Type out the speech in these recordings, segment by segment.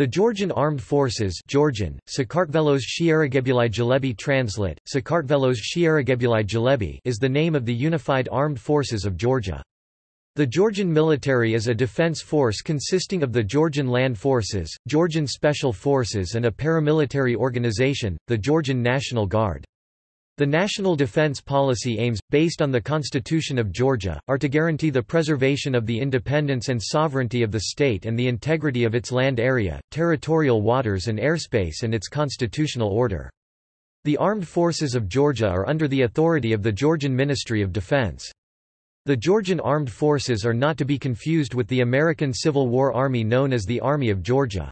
The Georgian Armed Forces Georgian, Sakartvelos Shiaragebulai translate, Sakartvelos is the name of the unified armed forces of Georgia. The Georgian military is a defense force consisting of the Georgian Land Forces, Georgian Special Forces and a paramilitary organization, the Georgian National Guard. The national defense policy aims, based on the Constitution of Georgia, are to guarantee the preservation of the independence and sovereignty of the state and the integrity of its land area, territorial waters and airspace and its constitutional order. The armed forces of Georgia are under the authority of the Georgian Ministry of Defense. The Georgian Armed Forces are not to be confused with the American Civil War Army known as the Army of Georgia.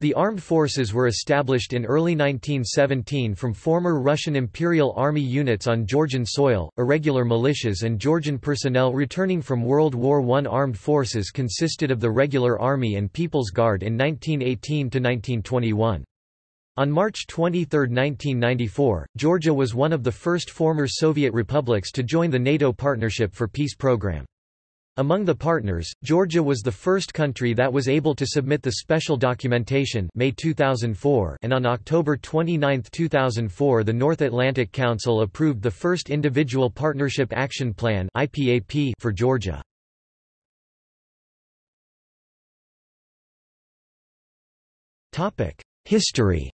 The armed forces were established in early 1917 from former Russian Imperial Army units on Georgian soil, irregular militias and Georgian personnel returning from World War I. Armed forces consisted of the Regular Army and People's Guard in 1918–1921. On March 23, 1994, Georgia was one of the first former Soviet republics to join the NATO Partnership for Peace program. Among the partners, Georgia was the first country that was able to submit the special documentation May 2004 and on October 29, 2004 the North Atlantic Council approved the first Individual Partnership Action Plan for Georgia. History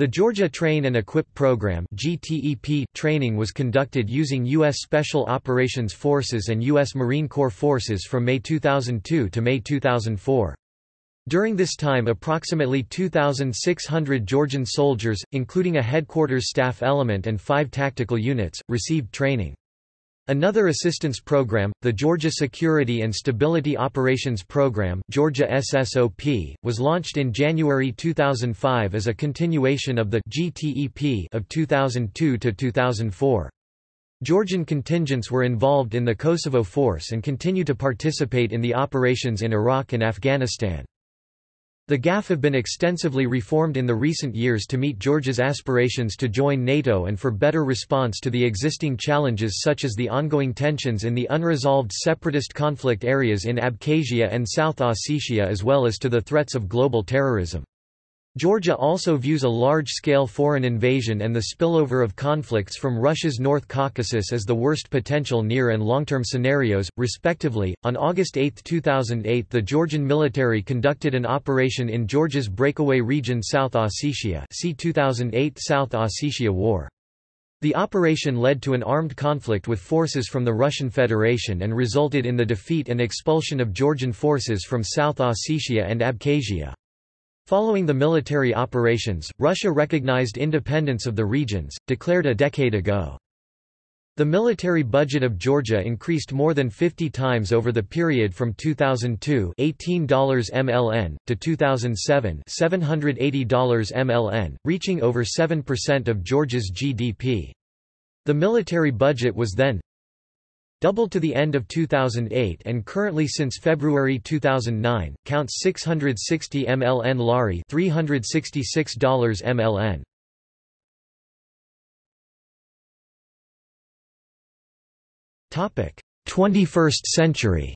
The Georgia Train and Equip Program training was conducted using U.S. Special Operations Forces and U.S. Marine Corps forces from May 2002 to May 2004. During this time approximately 2,600 Georgian soldiers, including a headquarters staff element and five tactical units, received training. Another assistance program, the Georgia Security and Stability Operations Program Georgia SSOP, was launched in January 2005 as a continuation of the GTEP of 2002 to 2004. Georgian contingents were involved in the Kosovo Force and continue to participate in the operations in Iraq and Afghanistan. The GAF have been extensively reformed in the recent years to meet Georgia's aspirations to join NATO and for better response to the existing challenges such as the ongoing tensions in the unresolved separatist conflict areas in Abkhazia and South Ossetia as well as to the threats of global terrorism. Georgia also views a large-scale foreign invasion and the spillover of conflicts from Russia's North Caucasus as the worst potential near and long-term scenarios, respectively. On August 8, 2008, the Georgian military conducted an operation in Georgia's breakaway region South Ossetia. See 2008 South Ossetia War. The operation led to an armed conflict with forces from the Russian Federation and resulted in the defeat and expulsion of Georgian forces from South Ossetia and Abkhazia. Following the military operations, Russia recognized independence of the regions, declared a decade ago. The military budget of Georgia increased more than 50 times over the period from 2002 $18 MLN to 2007 $780 MLN, reaching over 7% of Georgia's GDP. The military budget was then doubled to the end of 2008 and currently since February 2009, counts 660 MLN Lari $366 MLN. Topic: 21st century.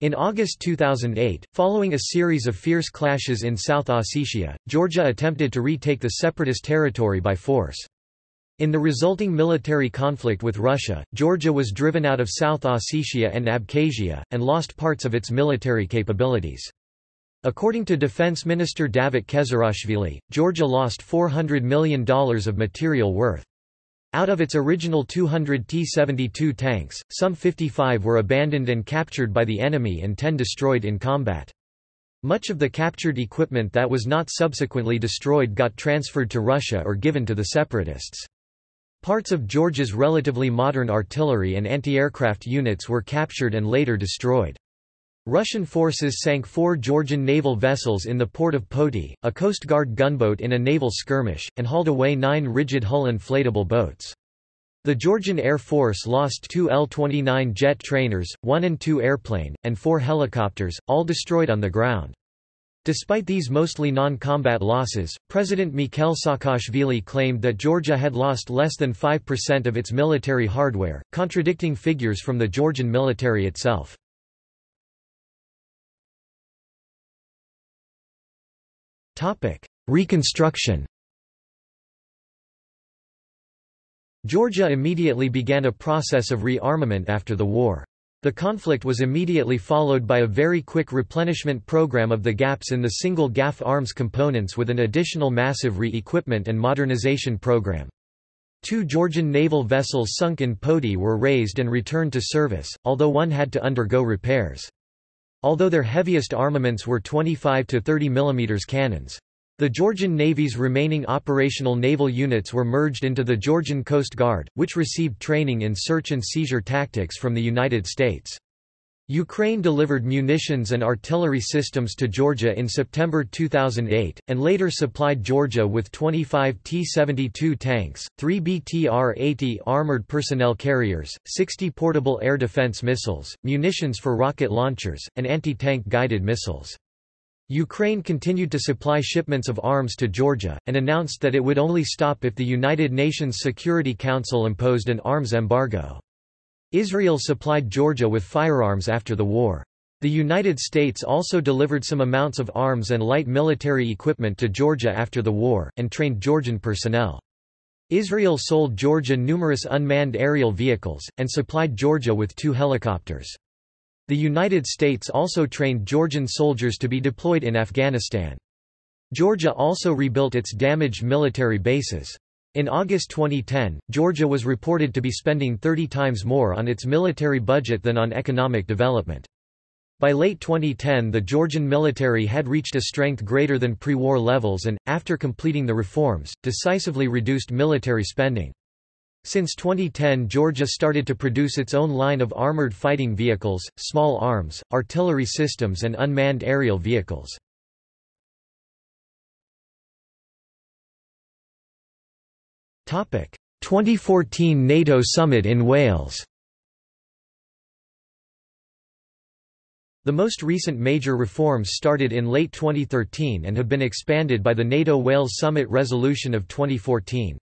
In August 2008, following a series of fierce clashes in South Ossetia, Georgia attempted to retake the separatist territory by force. In the resulting military conflict with Russia, Georgia was driven out of South Ossetia and Abkhazia, and lost parts of its military capabilities. According to Defense Minister Davit Kezerashvili, Georgia lost $400 million of material worth. Out of its original 200 T-72 tanks, some 55 were abandoned and captured by the enemy and 10 destroyed in combat. Much of the captured equipment that was not subsequently destroyed got transferred to Russia or given to the separatists. Parts of Georgia's relatively modern artillery and anti-aircraft units were captured and later destroyed. Russian forces sank four Georgian naval vessels in the port of Poti, a Coast Guard gunboat in a naval skirmish, and hauled away nine rigid-hull inflatable boats. The Georgian Air Force lost two L-29 jet trainers, one An-2 airplane, and four helicopters, all destroyed on the ground. Despite these mostly non-combat losses, President Mikhail Saakashvili claimed that Georgia had lost less than 5% of its military hardware, contradicting figures from the Georgian military itself. Reconstruction Georgia immediately began a process of rearmament after the war. The conflict was immediately followed by a very quick replenishment program of the gaps in the single GAF arms components with an additional massive re-equipment and modernization program. Two Georgian naval vessels sunk in Poti were raised and returned to service, although one had to undergo repairs. Although their heaviest armaments were 25 to 30 mm cannons. The Georgian Navy's remaining operational naval units were merged into the Georgian Coast Guard, which received training in search and seizure tactics from the United States. Ukraine delivered munitions and artillery systems to Georgia in September 2008, and later supplied Georgia with 25 T-72 tanks, 3 BTR-80 armored personnel carriers, 60 portable air defense missiles, munitions for rocket launchers, and anti-tank guided missiles. Ukraine continued to supply shipments of arms to Georgia, and announced that it would only stop if the United Nations Security Council imposed an arms embargo. Israel supplied Georgia with firearms after the war. The United States also delivered some amounts of arms and light military equipment to Georgia after the war, and trained Georgian personnel. Israel sold Georgia numerous unmanned aerial vehicles, and supplied Georgia with two helicopters. The United States also trained Georgian soldiers to be deployed in Afghanistan. Georgia also rebuilt its damaged military bases. In August 2010, Georgia was reported to be spending 30 times more on its military budget than on economic development. By late 2010 the Georgian military had reached a strength greater than pre-war levels and, after completing the reforms, decisively reduced military spending. Since 2010 Georgia started to produce its own line of armored fighting vehicles, small arms, artillery systems and unmanned aerial vehicles. Topic: 2014 NATO summit in Wales. The most recent major reforms started in late 2013 and have been expanded by the NATO Wales Summit resolution of 2014.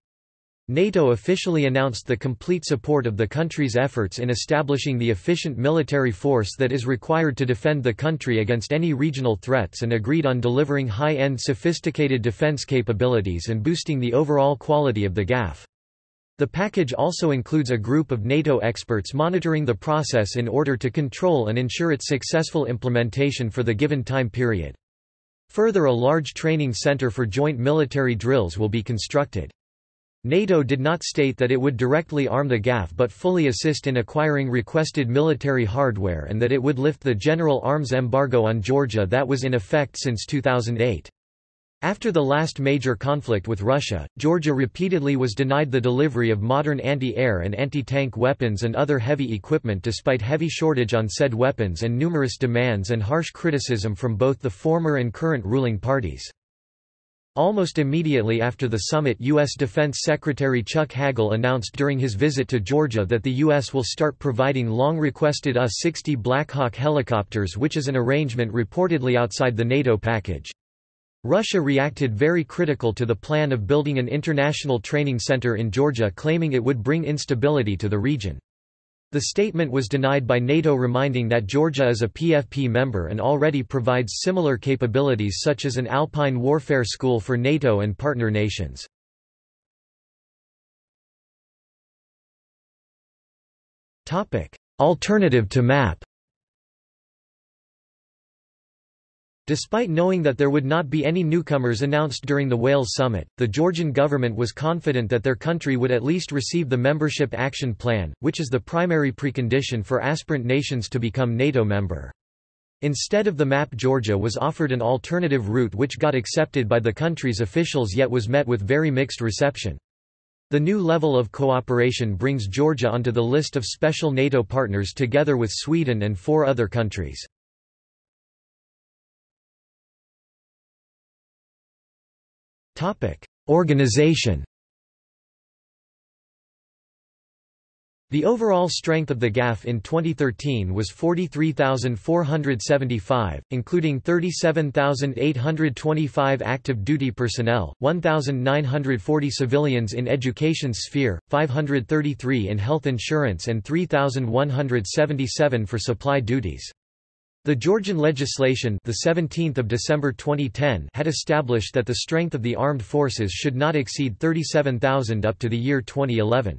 NATO officially announced the complete support of the country's efforts in establishing the efficient military force that is required to defend the country against any regional threats and agreed on delivering high-end sophisticated defense capabilities and boosting the overall quality of the GAF. The package also includes a group of NATO experts monitoring the process in order to control and ensure its successful implementation for the given time period. Further a large training center for joint military drills will be constructed. NATO did not state that it would directly arm the GAF but fully assist in acquiring requested military hardware and that it would lift the general arms embargo on Georgia that was in effect since 2008. After the last major conflict with Russia, Georgia repeatedly was denied the delivery of modern anti-air and anti-tank weapons and other heavy equipment despite heavy shortage on said weapons and numerous demands and harsh criticism from both the former and current ruling parties. Almost immediately after the summit U.S. Defense Secretary Chuck Hagel announced during his visit to Georgia that the U.S. will start providing long-requested U-60 Black Hawk helicopters which is an arrangement reportedly outside the NATO package. Russia reacted very critical to the plan of building an international training center in Georgia claiming it would bring instability to the region. The statement was denied by NATO reminding that Georgia is a PFP member and already provides similar capabilities such as an alpine warfare school for NATO and partner nations. Alternative to MAP Despite knowing that there would not be any newcomers announced during the Wales summit, the Georgian government was confident that their country would at least receive the Membership Action Plan, which is the primary precondition for aspirant nations to become NATO member. Instead of the map Georgia was offered an alternative route which got accepted by the country's officials yet was met with very mixed reception. The new level of cooperation brings Georgia onto the list of special NATO partners together with Sweden and four other countries. Organization. The overall strength of the GAF in 2013 was 43,475, including 37,825 active duty personnel, 1,940 civilians in education sphere, 533 in health insurance and 3,177 for supply duties. The Georgian legislation the 17th of December 2010 had established that the strength of the armed forces should not exceed 37,000 up to the year 2011.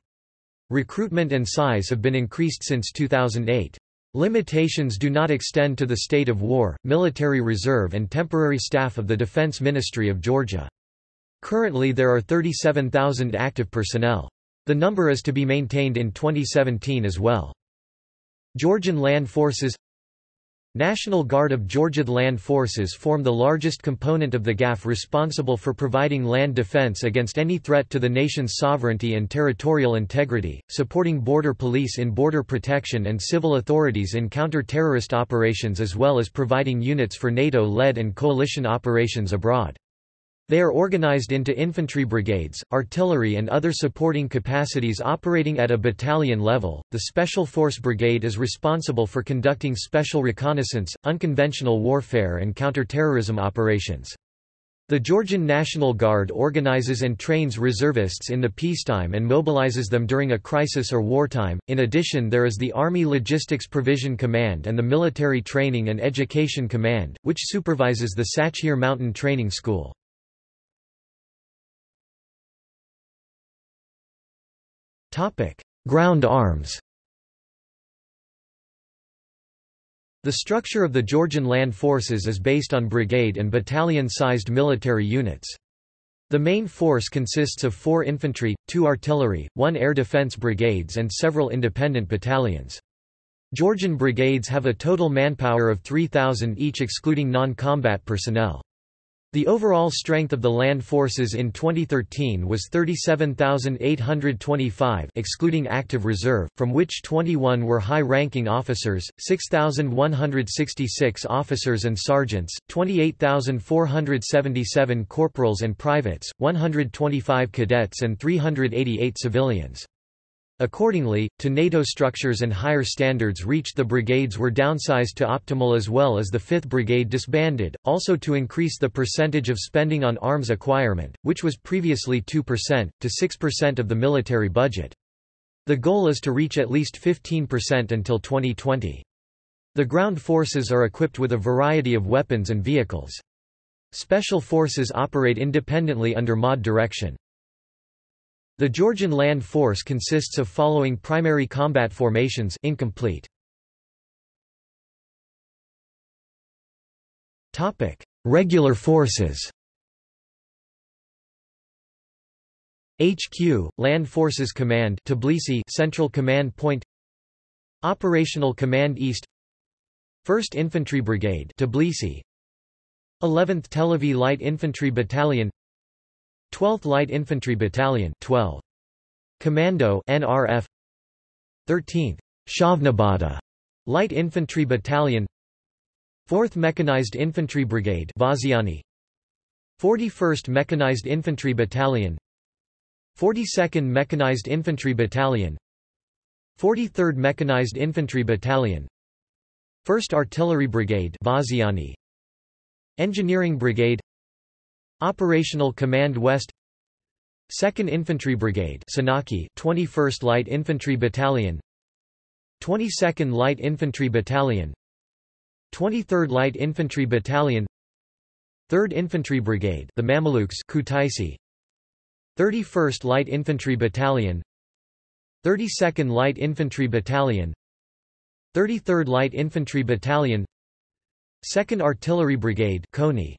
Recruitment and size have been increased since 2008. Limitations do not extend to the state of war, military reserve and temporary staff of the Defense Ministry of Georgia. Currently there are 37,000 active personnel. The number is to be maintained in 2017 as well. Georgian Land Forces National Guard of Georgia Land Forces form the largest component of the GAF responsible for providing land defense against any threat to the nation's sovereignty and territorial integrity, supporting border police in border protection and civil authorities in counter-terrorist operations as well as providing units for NATO-led and coalition operations abroad. They are organized into infantry brigades, artillery and other supporting capacities operating at a battalion level. The Special Force Brigade is responsible for conducting special reconnaissance, unconventional warfare and counterterrorism operations. The Georgian National Guard organizes and trains reservists in the peacetime and mobilizes them during a crisis or wartime. In addition, there is the Army Logistics Provision Command and the Military Training and Education Command, which supervises the Sachkhere Mountain Training School. Ground arms The structure of the Georgian land forces is based on brigade and battalion-sized military units. The main force consists of four infantry, two artillery, one air defense brigades and several independent battalions. Georgian brigades have a total manpower of 3,000 each excluding non-combat personnel. The overall strength of the land forces in 2013 was 37,825 excluding active reserve, from which 21 were high-ranking officers, 6,166 officers and sergeants, 28,477 corporals and privates, 125 cadets and 388 civilians. Accordingly, to NATO structures and higher standards reached the brigades were downsized to optimal as well as the 5th Brigade disbanded, also to increase the percentage of spending on arms acquirement, which was previously 2%, to 6% of the military budget. The goal is to reach at least 15% until 2020. The ground forces are equipped with a variety of weapons and vehicles. Special forces operate independently under MOD direction. The Georgian land force consists of following primary combat formations incomplete. Topic: Regular forces. HQ Land Forces Command Tbilisi Central Command Point Operational Command East 1st Infantry Brigade Tbilisi 11th Tel Aviv Light Infantry Battalion 12th Light Infantry Battalion 12. Commando NRF 13th Shavnabada Light Infantry Battalion. 4th Mechanized Infantry Brigade Vaziani. 41st Mechanized Infantry Battalion. 42nd Mechanized Infantry Battalion. 43rd Mechanized Infantry Battalion. 1st Artillery Brigade Vaziani. Engineering Brigade Operational Command West 2nd Infantry Brigade Senaki 21st Light Infantry Battalion 22nd Light Infantry Battalion 23rd Light Infantry Battalion 3rd Infantry Brigade the Mamelukes Kutaisi 31st Light Infantry Battalion 32nd Light Infantry Battalion 33rd Light Infantry Battalion 2nd Artillery Brigade Khoni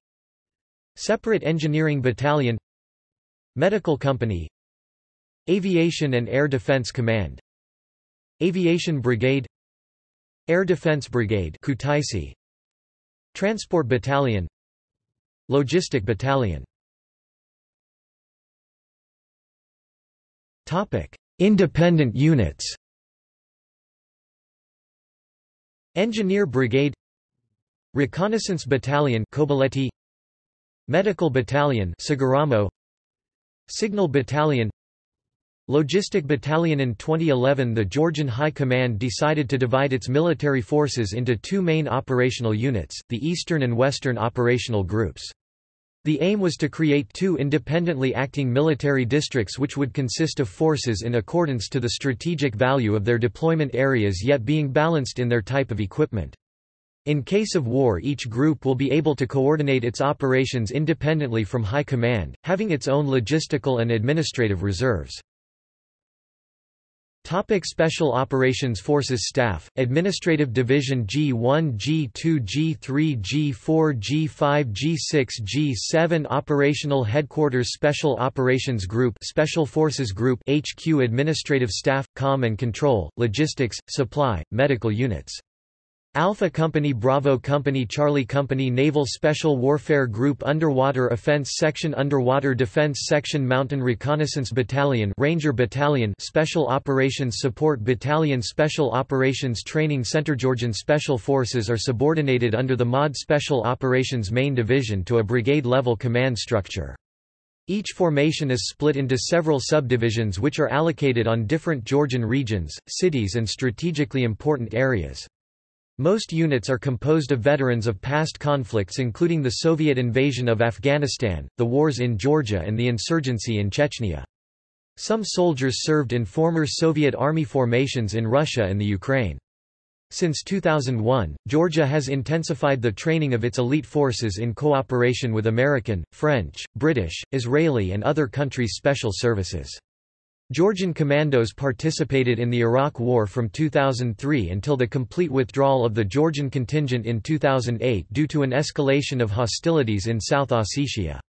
Separate Engineering Battalion Medical Company Aviation and Air Defense Command Aviation Brigade Air Defense Brigade Kutaisi Transport Battalion Logistic Battalion. Topic Independent units. Engineer Brigade Reconnaissance Battalion Kobuleti Medical Battalion Saguramo Signal Battalion Logistic Battalion In 2011 the Georgian High Command decided to divide its military forces into two main operational units, the Eastern and Western Operational Groups. The aim was to create two independently acting military districts which would consist of forces in accordance to the strategic value of their deployment areas yet being balanced in their type of equipment. In case of war each group will be able to coordinate its operations independently from High Command, having its own logistical and administrative reserves. Topic Special Operations Forces Staff, Administrative Division G1 G2 G3 G4 G5 G6 G7 Operational Headquarters Special Operations Group Special Forces Group HQ Administrative Staff, Com and Control, Logistics, Supply, Medical Units Alpha Company Bravo Company Charlie Company Naval Special Warfare Group Underwater Offense Section Underwater Defense Section Mountain Reconnaissance Battalion Ranger Battalion Special Operations Support Battalion Special Operations Training Center Georgian Special Forces are subordinated under the MOD Special Operations Main Division to a brigade-level command structure. Each formation is split into several subdivisions which are allocated on different Georgian regions, cities and strategically important areas. Most units are composed of veterans of past conflicts including the Soviet invasion of Afghanistan, the wars in Georgia and the insurgency in Chechnya. Some soldiers served in former Soviet army formations in Russia and the Ukraine. Since 2001, Georgia has intensified the training of its elite forces in cooperation with American, French, British, Israeli and other countries' special services. Georgian commandos participated in the Iraq War from 2003 until the complete withdrawal of the Georgian contingent in 2008 due to an escalation of hostilities in South Ossetia.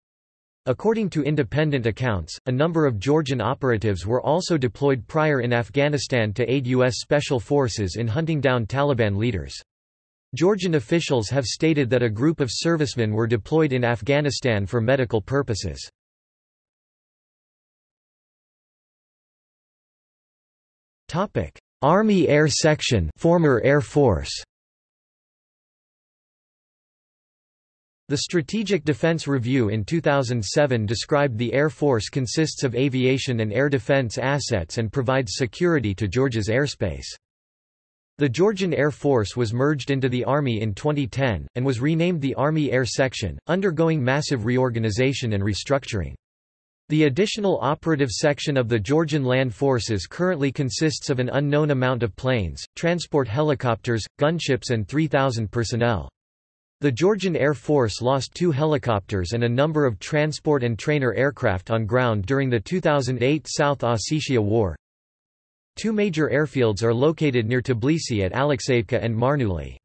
According to independent accounts, a number of Georgian operatives were also deployed prior in Afghanistan to aid U.S. Special Forces in hunting down Taliban leaders. Georgian officials have stated that a group of servicemen were deployed in Afghanistan for medical purposes. Topic: Army Air Section, former Air Force. The Strategic Defense Review in 2007 described the Air Force consists of aviation and air defense assets and provides security to Georgia's airspace. The Georgian Air Force was merged into the Army in 2010, and was renamed the Army Air Section, undergoing massive reorganization and restructuring. The additional operative section of the Georgian Land Forces currently consists of an unknown amount of planes, transport helicopters, gunships and 3,000 personnel. The Georgian Air Force lost two helicopters and a number of transport and trainer aircraft on ground during the 2008 South Ossetia War. Two major airfields are located near Tbilisi at Alexeyevka and Marneuli.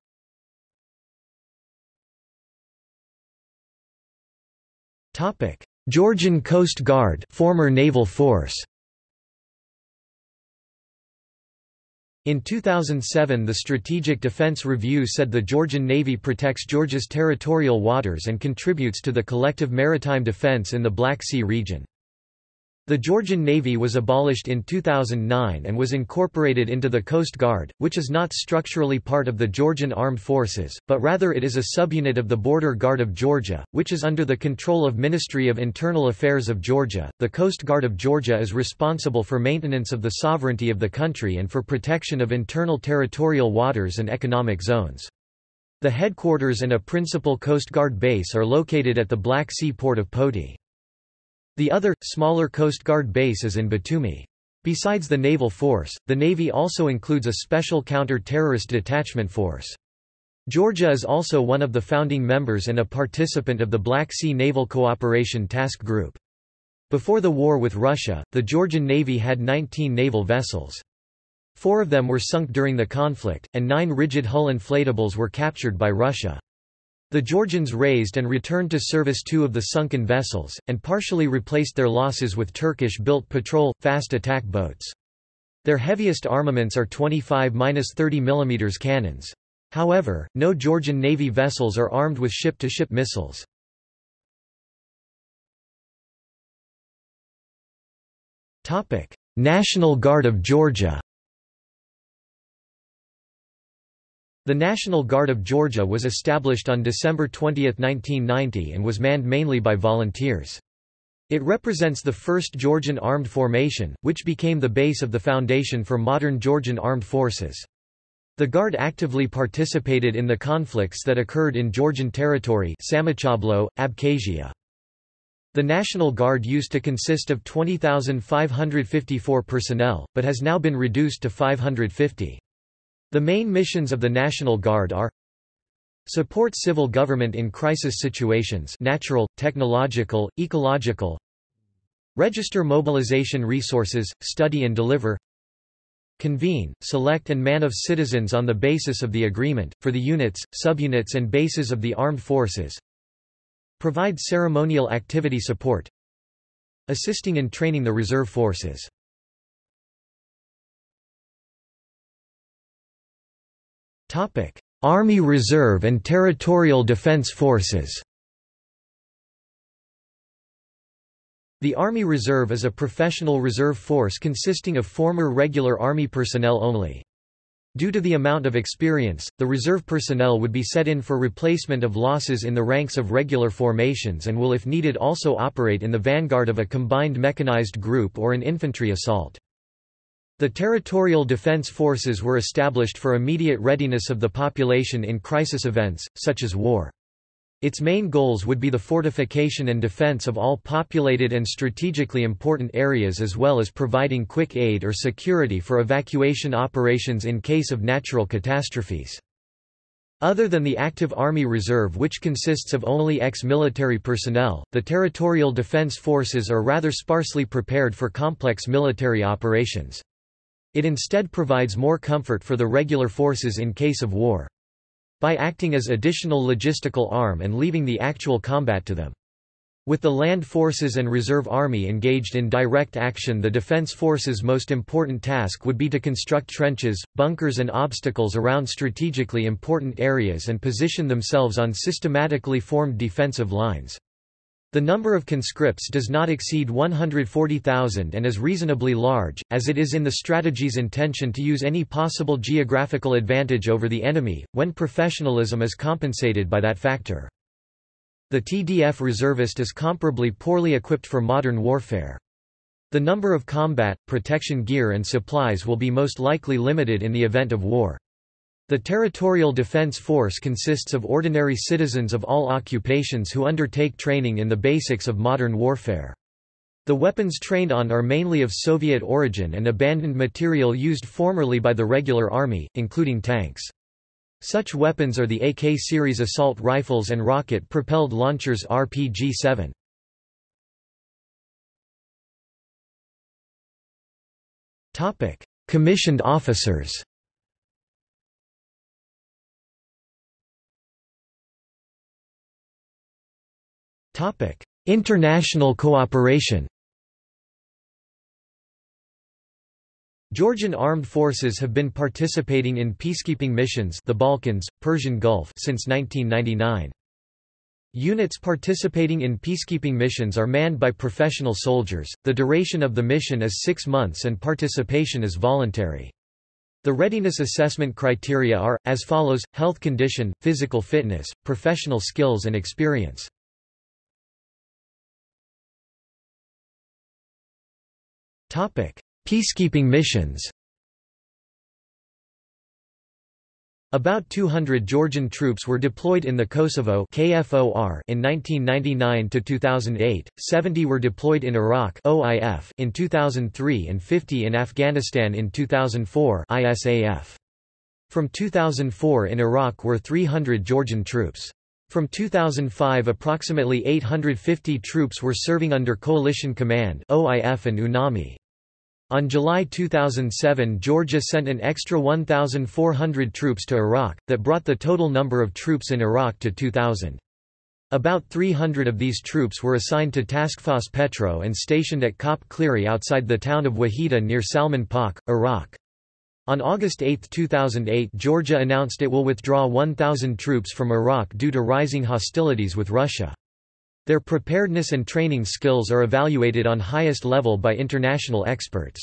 Topic: Georgian Coast Guard former naval force In 2007 the Strategic Defense Review said the Georgian Navy protects Georgia's territorial waters and contributes to the collective maritime defense in the Black Sea region. The Georgian Navy was abolished in 2009 and was incorporated into the Coast Guard, which is not structurally part of the Georgian Armed Forces, but rather it is a subunit of the Border Guard of Georgia, which is under the control of Ministry of Internal Affairs of Georgia. The Coast Guard of Georgia is responsible for maintenance of the sovereignty of the country and for protection of internal territorial waters and economic zones. The headquarters and a principal Coast Guard base are located at the Black Sea port of Poti. The other, smaller Coast Guard base is in Batumi. Besides the naval force, the Navy also includes a special counter-terrorist detachment force. Georgia is also one of the founding members and a participant of the Black Sea Naval Cooperation Task Group. Before the war with Russia, the Georgian Navy had 19 naval vessels. Four of them were sunk during the conflict, and nine rigid hull inflatables were captured by Russia. The Georgians raised and returned to service two of the sunken vessels, and partially replaced their losses with Turkish-built patrol, fast attack boats. Their heaviest armaments are 25-30 mm cannons. However, no Georgian Navy vessels are armed with ship-to-ship -ship missiles. National Guard of Georgia The National Guard of Georgia was established on December 20, 1990 and was manned mainly by volunteers. It represents the first Georgian armed formation, which became the base of the foundation for modern Georgian armed forces. The Guard actively participated in the conflicts that occurred in Georgian territory Samochablo, Abkhazia. The National Guard used to consist of 20,554 personnel, but has now been reduced to 550. The main missions of the National Guard are Support civil government in crisis situations natural, technological, ecological Register mobilization resources, study and deliver Convene, select and man of citizens on the basis of the agreement, for the units, subunits and bases of the armed forces Provide ceremonial activity support Assisting in training the reserve forces Topic Army Reserve and Territorial Defense Forces The Army Reserve is a professional reserve force consisting of former regular Army personnel only. Due to the amount of experience, the reserve personnel would be set in for replacement of losses in the ranks of regular formations and will if needed also operate in the vanguard of a combined mechanized group or an infantry assault. The territorial defense forces were established for immediate readiness of the population in crisis events, such as war. Its main goals would be the fortification and defense of all populated and strategically important areas as well as providing quick aid or security for evacuation operations in case of natural catastrophes. Other than the active Army Reserve which consists of only ex-military personnel, the territorial defense forces are rather sparsely prepared for complex military operations. It instead provides more comfort for the regular forces in case of war. By acting as additional logistical arm and leaving the actual combat to them. With the land forces and reserve army engaged in direct action the defense forces' most important task would be to construct trenches, bunkers and obstacles around strategically important areas and position themselves on systematically formed defensive lines. The number of conscripts does not exceed 140,000 and is reasonably large, as it is in the strategy's intention to use any possible geographical advantage over the enemy, when professionalism is compensated by that factor. The TDF reservist is comparably poorly equipped for modern warfare. The number of combat, protection gear and supplies will be most likely limited in the event of war. The Territorial Defense Force consists of ordinary citizens of all occupations who undertake training in the basics of modern warfare. The weapons trained on are mainly of Soviet origin and abandoned material used formerly by the regular army, including tanks. Such weapons are the AK series assault rifles and rocket-propelled launchers RPG-7. Commissioned officers International cooperation Georgian armed forces have been participating in peacekeeping missions the Balkans, Persian Gulf since 1999. Units participating in peacekeeping missions are manned by professional soldiers, the duration of the mission is six months and participation is voluntary. The readiness assessment criteria are, as follows, health condition, physical fitness, professional skills and experience. Peacekeeping missions About 200 Georgian troops were deployed in the Kosovo KFOR in 1999 to 2008, 70 were deployed in Iraq OIF in 2003 and 50 in Afghanistan in 2004 ISAF. From 2004 in Iraq were 300 Georgian troops. From 2005 approximately 850 troops were serving under Coalition Command OIF and UNAMI. On July 2007 Georgia sent an extra 1,400 troops to Iraq, that brought the total number of troops in Iraq to 2,000. About 300 of these troops were assigned to Taskforce Petro and stationed at Kop Cleary outside the town of Wahida near Salman Pak, Iraq. On August 8, 2008 Georgia announced it will withdraw 1,000 troops from Iraq due to rising hostilities with Russia. Their preparedness and training skills are evaluated on highest level by international experts.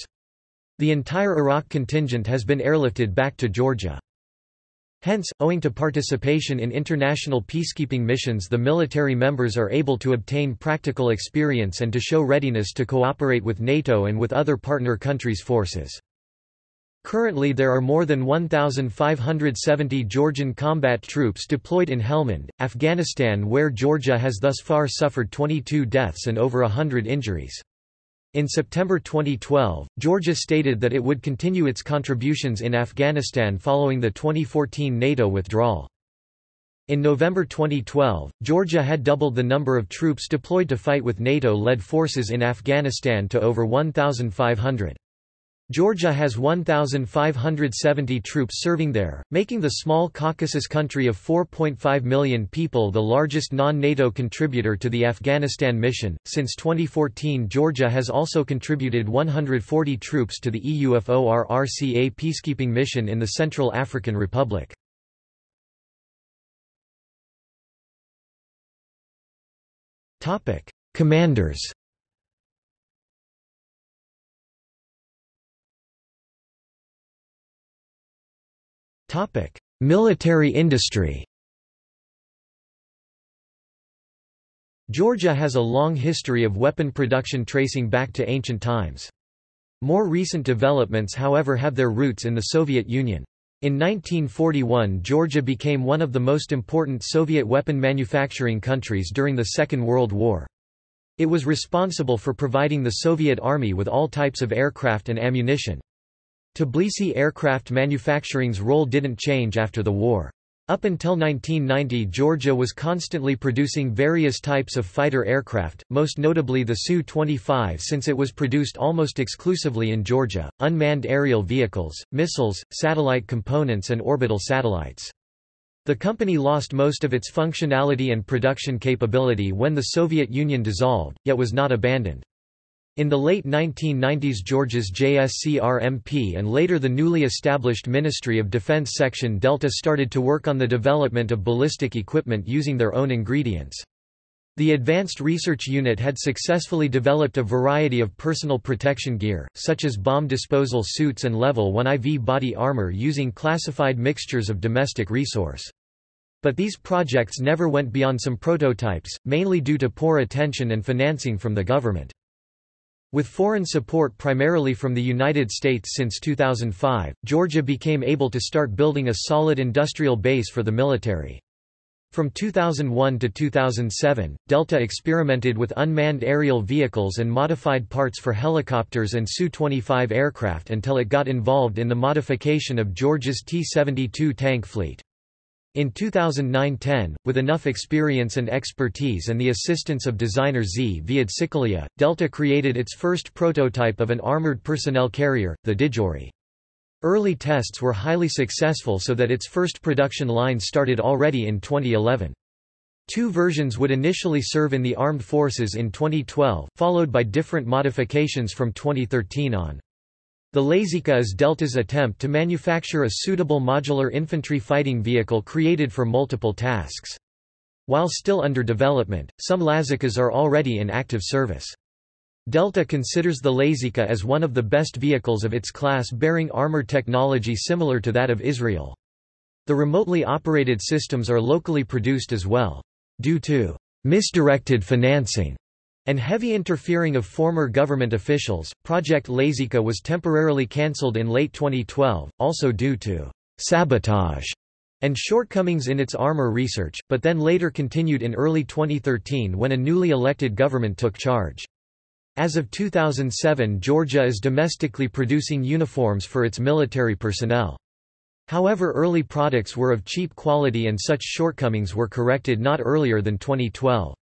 The entire Iraq contingent has been airlifted back to Georgia. Hence, owing to participation in international peacekeeping missions the military members are able to obtain practical experience and to show readiness to cooperate with NATO and with other partner countries' forces. Currently there are more than 1,570 Georgian combat troops deployed in Helmand, Afghanistan where Georgia has thus far suffered 22 deaths and over hundred injuries. In September 2012, Georgia stated that it would continue its contributions in Afghanistan following the 2014 NATO withdrawal. In November 2012, Georgia had doubled the number of troops deployed to fight with NATO-led forces in Afghanistan to over 1,500. Georgia has 1,570 troops serving there, making the small Caucasus country of 4.5 million people the largest non-NATO contributor to the Afghanistan mission. Since 2014 Georgia has also contributed 140 troops to the EUFOR-RCA peacekeeping mission in the Central African Republic. Commanders Military industry Georgia has a long history of weapon production tracing back to ancient times. More recent developments however have their roots in the Soviet Union. In 1941 Georgia became one of the most important Soviet weapon manufacturing countries during the Second World War. It was responsible for providing the Soviet Army with all types of aircraft and ammunition. Tbilisi aircraft manufacturing's role didn't change after the war. Up until 1990 Georgia was constantly producing various types of fighter aircraft, most notably the Su-25 since it was produced almost exclusively in Georgia, unmanned aerial vehicles, missiles, satellite components and orbital satellites. The company lost most of its functionality and production capability when the Soviet Union dissolved, yet was not abandoned. In the late 1990s Georgia's JSCRMP and later the newly established Ministry of Defense Section Delta started to work on the development of ballistic equipment using their own ingredients. The Advanced Research Unit had successfully developed a variety of personal protection gear, such as bomb disposal suits and Level 1 IV body armor using classified mixtures of domestic resource. But these projects never went beyond some prototypes, mainly due to poor attention and financing from the government. With foreign support primarily from the United States since 2005, Georgia became able to start building a solid industrial base for the military. From 2001 to 2007, Delta experimented with unmanned aerial vehicles and modified parts for helicopters and Su-25 aircraft until it got involved in the modification of Georgia's T-72 tank fleet. In 2009–10, with enough experience and expertise and the assistance of designer Z. Viad Delta created its first prototype of an armored personnel carrier, the Didgori. Early tests were highly successful so that its first production line started already in 2011. Two versions would initially serve in the armed forces in 2012, followed by different modifications from 2013 on. The Lazika is Delta's attempt to manufacture a suitable modular infantry fighting vehicle created for multiple tasks. While still under development, some Lazikas are already in active service. Delta considers the Lazika as one of the best vehicles of its class bearing armor technology similar to that of Israel. The remotely operated systems are locally produced as well. Due to misdirected financing, and heavy interfering of former government officials, Project Lazika was temporarily cancelled in late 2012, also due to sabotage and shortcomings in its armor research, but then later continued in early 2013 when a newly elected government took charge. As of 2007 Georgia is domestically producing uniforms for its military personnel. However early products were of cheap quality and such shortcomings were corrected not earlier than 2012.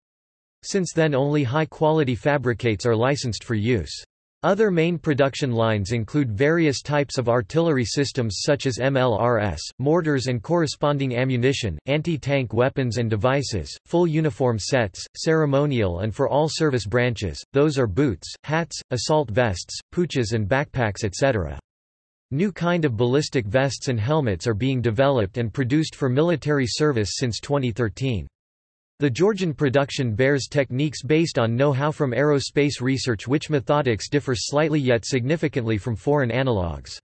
Since then only high-quality fabricates are licensed for use. Other main production lines include various types of artillery systems such as MLRS, mortars and corresponding ammunition, anti-tank weapons and devices, full uniform sets, ceremonial and for all service branches, those are boots, hats, assault vests, pouches and backpacks etc. New kind of ballistic vests and helmets are being developed and produced for military service since 2013. The Georgian production bears techniques based on know-how from aerospace research which methodics differ slightly yet significantly from foreign analogues.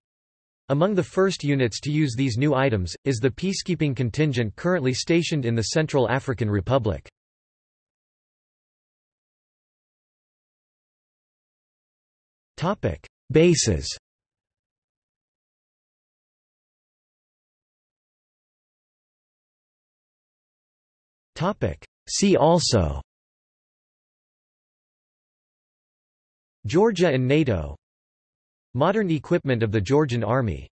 Among the first units to use these new items, is the peacekeeping contingent currently stationed in the Central African Republic. Bases See also. Georgia and NATO. Modern equipment of the Georgian Army